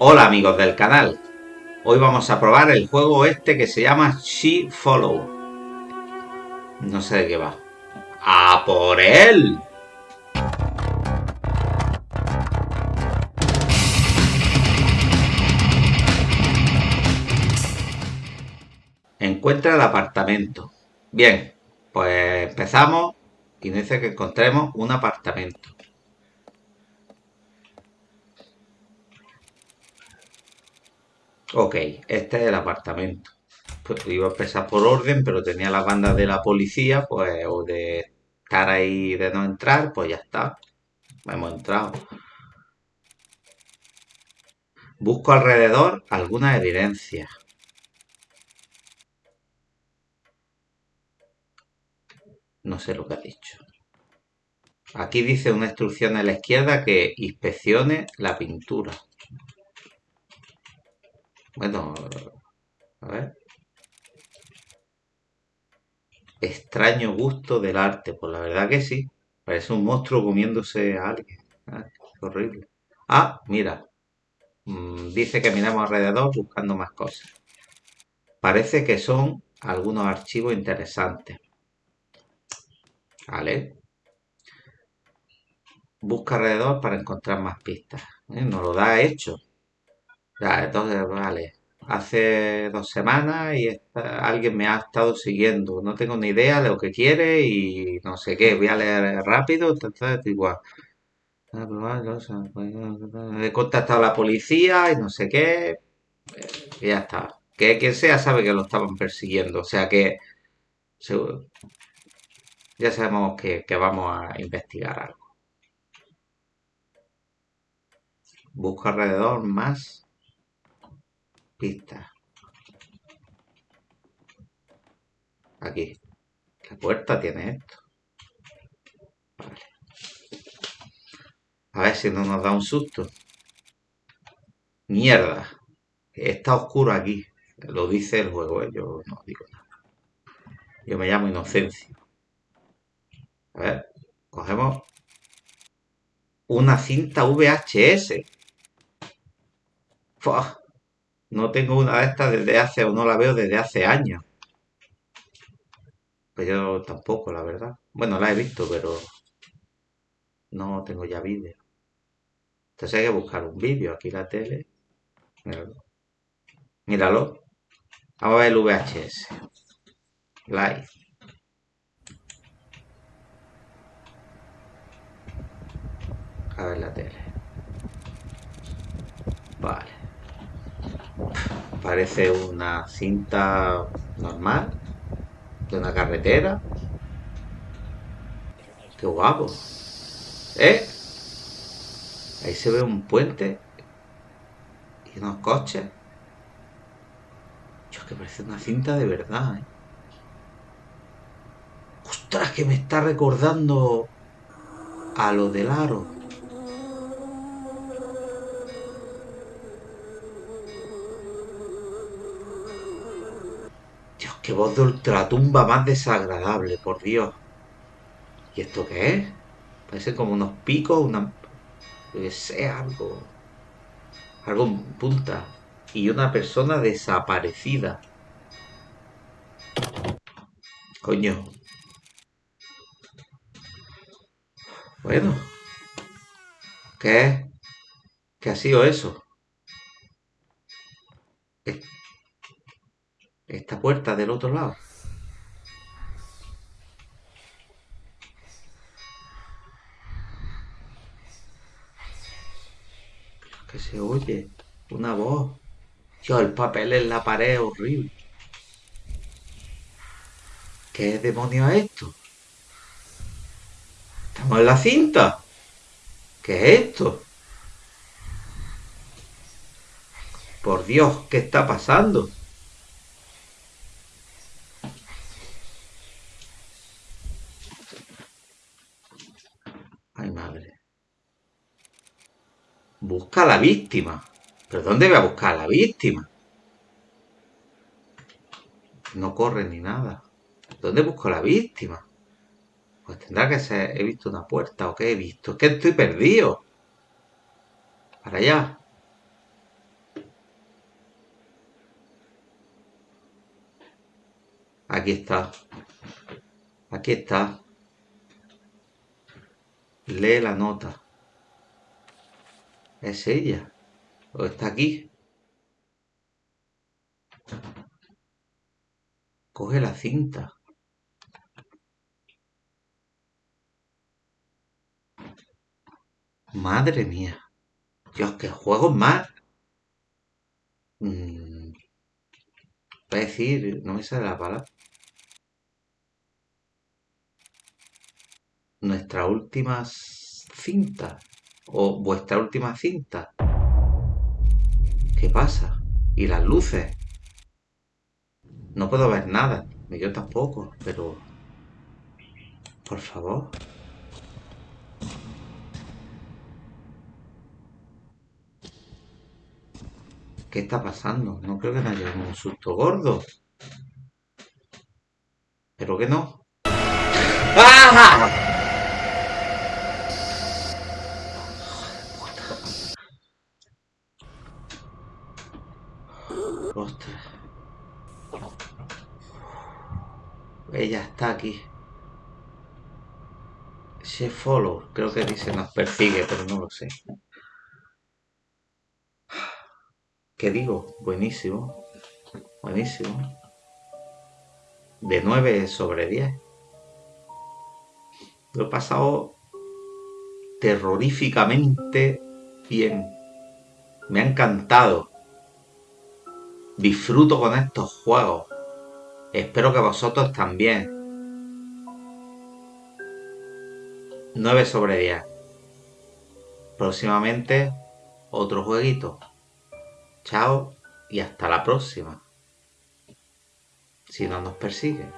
Hola amigos del canal, hoy vamos a probar el juego este que se llama She Follow. No sé de qué va. ¡A por él! Encuentra el apartamento. Bien, pues empezamos y dice que encontremos un apartamento. Ok, este es el apartamento. Pues iba a empezar por orden, pero tenía las bandas de la policía, pues, o de estar ahí de no entrar, pues ya está. Hemos entrado. Busco alrededor alguna evidencia. No sé lo que ha dicho. Aquí dice una instrucción a la izquierda que inspeccione la pintura. Bueno, a ver. Extraño gusto del arte, pues la verdad que sí. Parece un monstruo comiéndose a alguien. Ah, horrible. Ah, mira. Mm, dice que miramos alrededor buscando más cosas. Parece que son algunos archivos interesantes. Vale. Busca alrededor para encontrar más pistas. ¿Eh? Nos lo da hecho. Ya, entonces, vale. Hace dos semanas y alguien me ha estado siguiendo. No tengo ni idea de lo que quiere y no sé qué. Voy a leer rápido. Entonces, igual. Ah, pues pues, He contactado a la policía y no sé qué. Y ya está. Que quien sea sabe que lo estaban persiguiendo. O sea que ya sabemos que, que vamos a investigar algo. Busco alrededor más pista. Aquí. ¿Qué puerta tiene esto? Vale. A ver si no nos da un susto. Mierda. Está oscuro aquí. Lo dice el juego, ¿eh? yo no digo nada. Yo me llamo Inocencia. A ver, cogemos una cinta VHS. No tengo una de estas desde hace, o no la veo desde hace años. Pues yo tampoco, la verdad. Bueno, la he visto, pero no tengo ya vídeo. Entonces hay que buscar un vídeo. Aquí la tele. Míralo. Míralo. Vamos a ver el VHS. Live. A ver la tele. Vale parece una cinta normal de una carretera. Qué guapo. ¿Eh? Ahí se ve un puente y unos coches. Dios, que parece una cinta de verdad, ¿eh? ¡Ostras, que me está recordando a lo del aro! Qué voz de ultratumba más desagradable, por Dios. ¿Y esto qué es? Parece como unos picos, una... que sea, algo... Algo en punta. Y una persona desaparecida. Coño. Bueno. ¿Qué? ¿Qué ha sido eso? Esta puerta del otro lado. Que se oye una voz. Yo, el papel en la pared horrible. ¿Qué demonio es esto? ¿Estamos en la cinta? ¿Qué es esto? Por Dios, ¿qué está pasando? víctima. ¿Pero dónde voy a buscar a la víctima? No corre ni nada. ¿Dónde busco la víctima? Pues tendrá que ser... He visto una puerta o qué he visto. Es que estoy perdido. Para allá. Aquí está. Aquí está. Lee la nota. ¿Es ella? ¿O está aquí? Coge la cinta. Madre mía. Dios, qué juegos más. Mm. Voy a decir, no me sale la palabra. Nuestra última cinta. O vuestra última cinta. ¿Qué pasa? ¿Y las luces? No puedo ver nada. Ni yo tampoco, pero... Por favor. ¿Qué está pasando? No creo que me haya un susto gordo. Pero que no. ¡Ah! Ostras. Ella aquí. Se follow. Creo que dice nos persigue, pero no lo sé. ¿Qué digo? Buenísimo. Buenísimo. De 9 sobre 10. Lo he pasado terroríficamente bien. Me ha encantado. Disfruto con estos juegos. Espero que vosotros también. 9 sobre 10. Próximamente otro jueguito. Chao y hasta la próxima. Si no nos persiguen.